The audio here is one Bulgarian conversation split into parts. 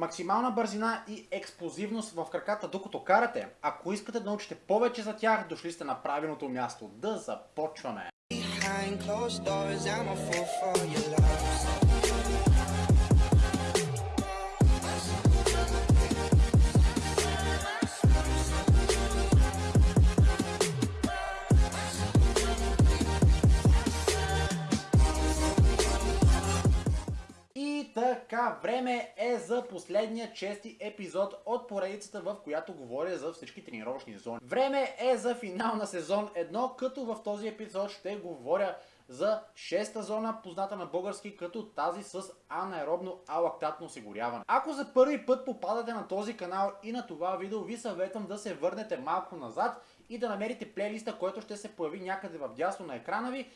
максимална бързина и експлозивност в краката докато карате. Ако искате да научите повече за тях, дошли сте на правилното място. Да започваме! Behind closed doors, I'm a fool for your love. Така, време е за последния чести епизод от поредицата, в която говоря за всички тренировъчни зони. Време е за финал на сезон 1, като в този епизод ще говоря за шеста зона, позната на български като тази с анаеробно алактатно осигуряване. Ако за първи път попадате на този канал и на това видео, ви съветвам да се върнете малко назад и да намерите плейлиста, който ще се появи някъде в дясно на екрана ви.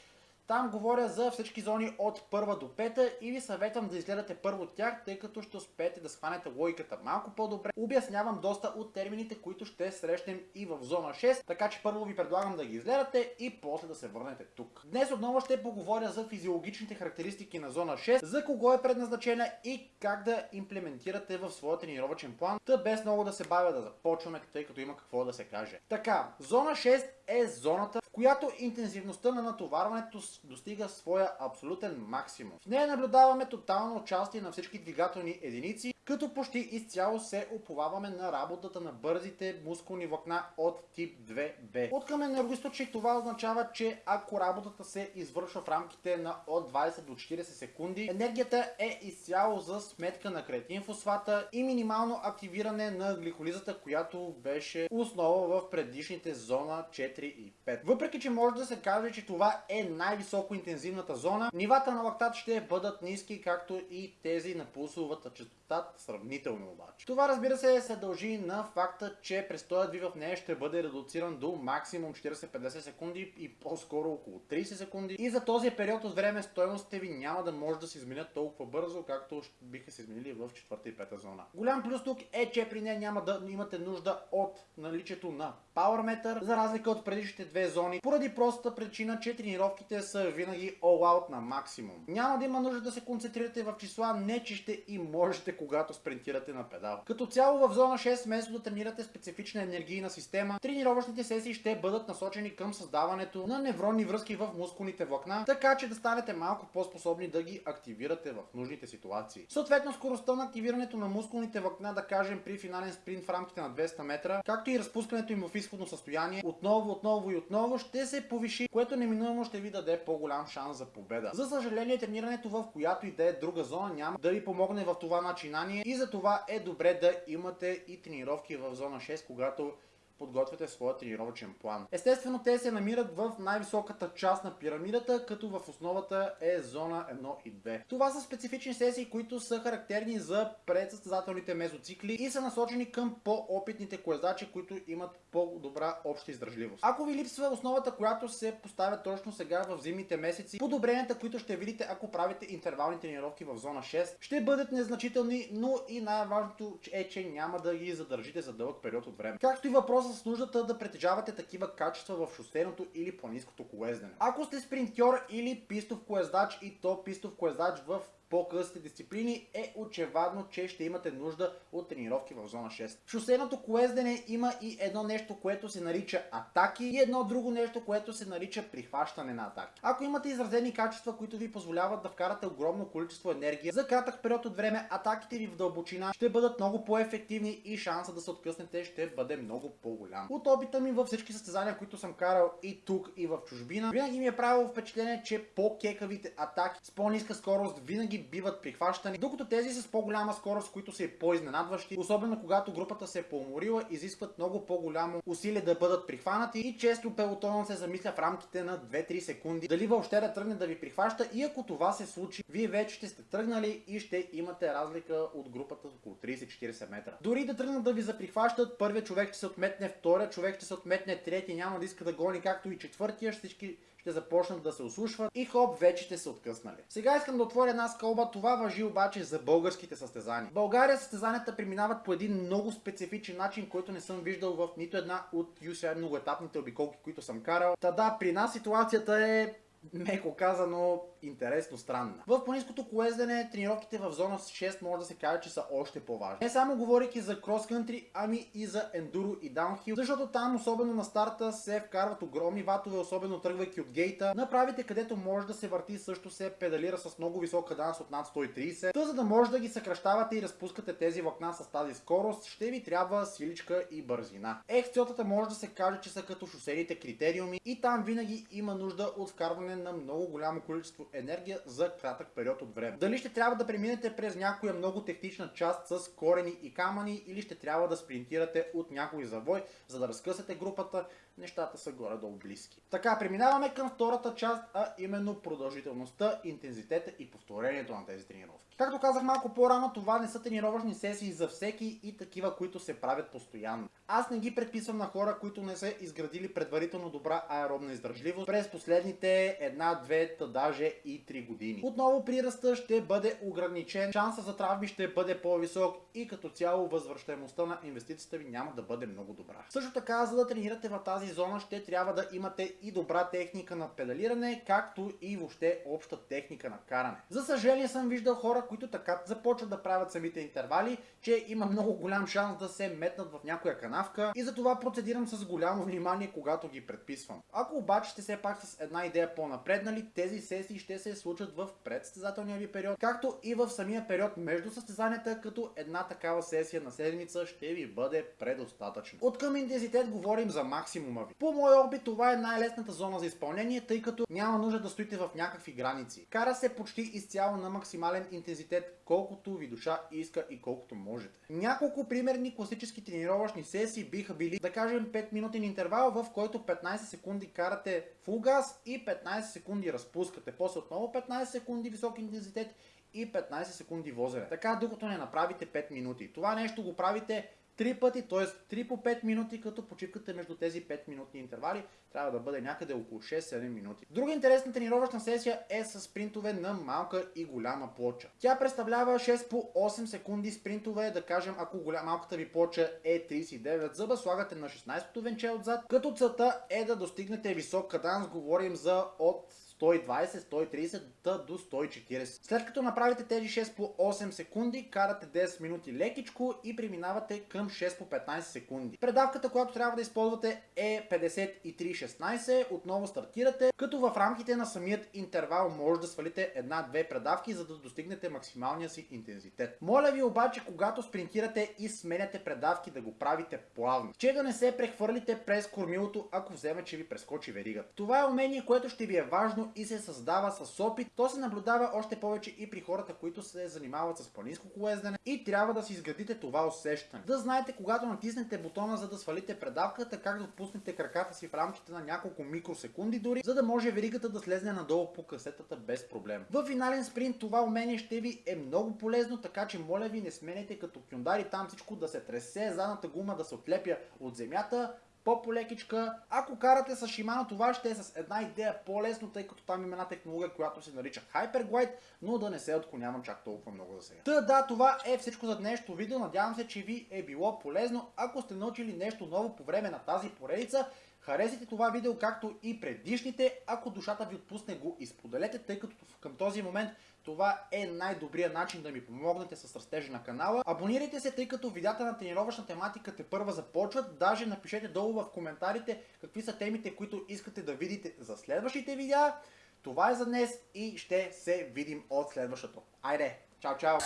Там говоря за всички зони от първа до пета и ви съветвам да изгледате първо тях, тъй като ще успеете да схванете логиката малко по-добре. Обяснявам доста от термините, които ще срещнем и в зона 6, така че първо ви предлагам да ги изгледате и после да се върнете тук. Днес отново ще поговоря за физиологичните характеристики на зона 6, за кого е предназначена и как да имплементирате в своя тренировъчен план, та без много да се бавя да започваме, тъй като има какво да се каже. Така, зона 6 е зоната, която интензивността на натоварването достига своя абсолютен максимум. В нея наблюдаваме тотално участие на всички двигателни единици, като почти изцяло се оповаваме на работата на бързите мускулни влакна от тип 2B. От към енергоисточник това означава, че ако работата се извършва в рамките на от 20 до 40 секунди, енергията е изцяло за сметка на креатин фосфата и минимално активиране на гликолизата, която беше основа в предишните зона 4 и 5. Въпреки, че може да се каже, че това е най-високо интензивната зона, нивата на лактат ще бъдат ниски, както и тези на пулсовата частота сравнително обаче. Това разбира се се дължи на факта, че престоят ви в нея ще бъде редуциран до максимум 40-50 секунди и по-скоро около 30 секунди. И за този период от време стоеностите ви няма да може да се изменят толкова бързо, както биха се изменили в четвърта и пета зона. Голям плюс тук е, че при нея няма да имате нужда от наличието на Power Meter, за разлика от предишните две зони, поради простата причина, че тренировките са винаги all out на максимум. Няма да има нужда да се концентрирате в числа, не че ще и можете, когато спринтирате на педал. Като цяло в зона 6, вместо да тренирате специфична енергийна система, тренировъчните сесии ще бъдат насочени към създаването на невронни връзки в мускулните влакна, така че да станете малко по-способни да ги активирате в нужните ситуации. Съответно, скоростта на активирането на мускулните влакна, да кажем при финален спринт в рамките на 200 метра, както и разпускането им в изходно състояние, отново, отново и отново ще се повиши, което неминуемо ще ви даде по-голям шанс за победа. За съжаление, тренирането в която и да е друга зона няма да ви помогне в това начинание и за това е добре да имате и тренировки в зона 6, когато подготвяте своя тренировъчен план. Естествено, те се намират в най-високата част на пирамидата, като в основата е зона 1 и 2. Това са специфични сесии, които са характерни за предсъстезателните мезоцикли и са насочени към по-опитните колезачи, които имат по-добра обща издържливост. Ако ви липсва основата, която се поставя точно сега в зимните месеци, подобренията, които ще видите, ако правите интервални тренировки в зона 6, ще бъдат незначителни, но и най-важното е, че няма да ги задържите за дълъг период от време. Както и с нуждата да притежавате такива качества в шосейното или планинското колездене. Ако сте спринтьор или пистов колездач и то пистов колездач в по-късите дисциплини е очевадно, че ще имате нужда от тренировки в зона 6. В шосейното колездене има и едно нещо, което се нарича атаки и едно друго нещо, което се нарича прихващане на атаки. Ако имате изразени качества, които ви позволяват да вкарате огромно количество енергия, за кратък период от време атаките ви в дълбочина ще бъдат много по-ефективни и шанса да се откъснете ще бъде много по-голям. От опита ми във всички състезания, които съм карал и тук и в чужбина, винаги ми е правило впечатление, че по-кекавите атаки с по-ниска скорост винаги биват прихващани, докато тези с по-голяма скорост, които са и по-изненадващи, особено когато групата се е поуморила, изискват много по-голямо усилие да бъдат прихванати и често пелотонът се замисля в рамките на 2-3 секунди дали въобще да тръгне да ви прихваща и ако това се случи, вие вече ще сте тръгнали и ще имате разлика от групата около 30-40 метра. Дори да тръгнат да ви заприхващат, първият човек ще се отметне, втория човек ще се отметне, третия няма да иска да гони, както и четвъртия, всички ще започнат да се ослушват и хоп, вече ще се откъснали. Сега искам да отворя една скълба, това въжи обаче за българските състезания. В България състезанията преминават по един много специфичен начин, който не съм виждал в нито една от UCI многоетапните обиколки, които съм карал. Та да, при нас ситуацията е меко казано интересно странна. В планинското колездене тренировките в зона 6 може да се каже, че са още по-важни. Не само говорейки за крос-кънтри, ами и за ендуро и даунхил, защото там особено на старта се вкарват огромни ватове, особено тръгвайки от гейта. Направите, където може да се върти, също се педалира с много висока данс от над 130. Та за да може да ги съкръщавате и разпускате тези влакна с тази скорост, ще ви трябва силичка и бързина. Ехциотата може да се каже, че са като шосейните критериуми и там винаги има нужда от вкарване на много голямо количество енергия за кратък период от време. Дали ще трябва да преминете през някоя много технична част с корени и камъни или ще трябва да спринтирате от някой завой, за да разкъсате групата, нещата са горе-долу близки. Така, преминаваме към втората част, а именно продължителността, интензитета и повторението на тези тренировки. Както казах малко по-рано, това не са тренировъчни сесии за всеки и такива, които се правят постоянно. Аз не ги предписвам на хора, които не са изградили предварително добра аеробна издържливост през последните една, две, та даже и три години. Отново приръста ще бъде ограничен, шанса за травми ще бъде по-висок и като цяло възвръщаемостта на инвестицията ви няма да бъде много добра. Също така, за да тренирате в тази зона, ще трябва да имате и добра техника на педалиране, както и въобще обща техника на каране. За съжаление съм виждал хора, които така започват да правят самите интервали, че има много голям шанс да се метнат в някоя канавка и затова процедирам с голямо внимание, когато ги предписвам. Ако обаче сте все пак с една идея по-напреднали, тези сесии ще се случат в предстезателния ви период, както и в самия период между състезанията, като една такава сесия на седмица ще ви бъде предостатъчно. От към интензитет говорим за максимума ви. По мой опит това е най-лесната зона за изпълнение, тъй като няма нужда да стоите в някакви граници. Кара се почти изцяло на максимален интензитет, колкото ви душа иска и колкото можете. Няколко примерни класически тренировъчни сесии биха били, да кажем 5 минутен интервал, в който 15 секунди карате фул газ и 15 секунди разпускате. После отново 15 секунди висок интензитет и 15 секунди возене. Така докато не направите 5 минути. Това нещо го правите Три пъти, т.е. 3 по 5 минути, като почивката между тези 5 минутни интервали трябва да бъде някъде около 6-7 минути. Друга интересна тренировъчна сесия е с спринтове на малка и голяма плоча. Тя представлява 6 по 8 секунди спринтове, да кажем ако голям, малката ви плоча е 39 зъба, слагате на 16-то венче отзад, като целта е да достигнете висок каданс, говорим за от 120, 130 до 140. След като направите тези 6 по 8 секунди, карате 10 минути лекичко и преминавате към 6 по 15 секунди. Предавката, която трябва да използвате е 53-16. Отново стартирате, като в рамките на самият интервал може да свалите една-две предавки, за да достигнете максималния си интензитет. Моля ви обаче, когато спринтирате и сменяте предавки, да го правите плавно. Че да не се прехвърлите през кормилото, ако вземе, че ви прескочи веригата. Това е умение, което ще ви е важно и се създава с опит. То се наблюдава още повече и при хората, които се занимават с планинско колездене и трябва да си изградите това усещане. Да знаете, когато натиснете бутона за да свалите предавката, как да отпуснете краката си в рамките на няколко микросекунди дори, за да може веригата да слезне надолу по касетата без проблем. В финален спринт това умение ще ви е много полезно, така че моля ви не сменете като кюндари там всичко да се тресе, задната гума да се отлепя от земята, по-полекичка. Ако карате с Shimano, това ще е с една идея по-лесно, тъй като там има една технология, която се нарича Hyperglide, но да не се отклонявам чак толкова много за сега. Та да, това е всичко за днешното видео. Надявам се, че ви е било полезно. Ако сте научили нещо ново по време на тази поредица, Харесайте това видео, както и предишните. Ако душата ви отпусне го, изподелете, тъй като към този момент това е най-добрият начин да ми помогнете с растежа на канала. Абонирайте се, тъй като видеята на тренировъчна тематика те първа започват. Даже напишете долу в коментарите какви са темите, които искате да видите за следващите видеа. Това е за днес и ще се видим от следващото. Айде, чао, чао!